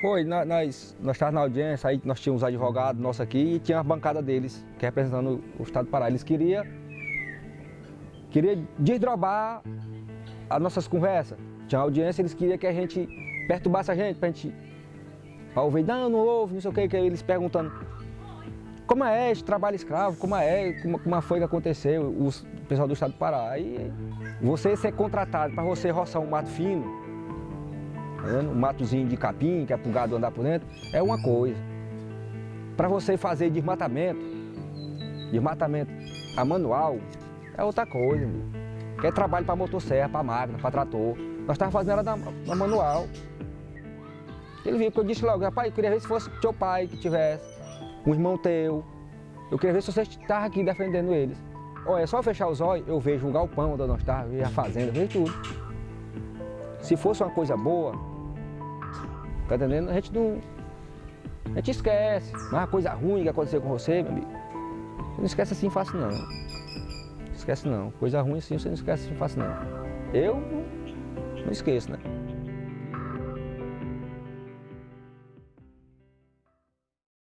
Foi, nós, nós, estávamos na audiência, aí nós tínhamos advogados nossos aqui e tinha a bancada deles, que representando o Estado do Pará. Eles queriam, queriam desdrobar as nossas conversas. Tinha audiência, eles queriam que a gente perturbasse a gente, para a gente para ouvir, não, não ouve, não sei o que, que eles perguntando como é esse trabalho escravo, como é, como, como foi que aconteceu, o pessoal do estado do Pará. Aí você ser contratado para você roçar um mato fino, um matozinho de capim, que é para o gado andar por dentro, é uma coisa. Para você fazer desmatamento, desmatamento a manual, é outra coisa. Que é trabalho para motosserra, para máquina, para trator. Nós estávamos fazendo ela na, na manual. Ele viu, porque eu disse logo, rapaz, eu queria ver se fosse teu pai que tivesse, um irmão teu. Eu queria ver se você estava aqui defendendo eles. Olha, é só fechar os olhos, eu vejo o galpão onde nós estávamos, a fazenda, vejo tudo. Se fosse uma coisa boa, tá entendendo? A gente não. A gente esquece. Mas uma coisa ruim que aconteceu com você, meu amigo, você não esquece assim fácil não. Esquece não. Coisa ruim assim você não esquece assim fácil não. Eu não esqueço, né?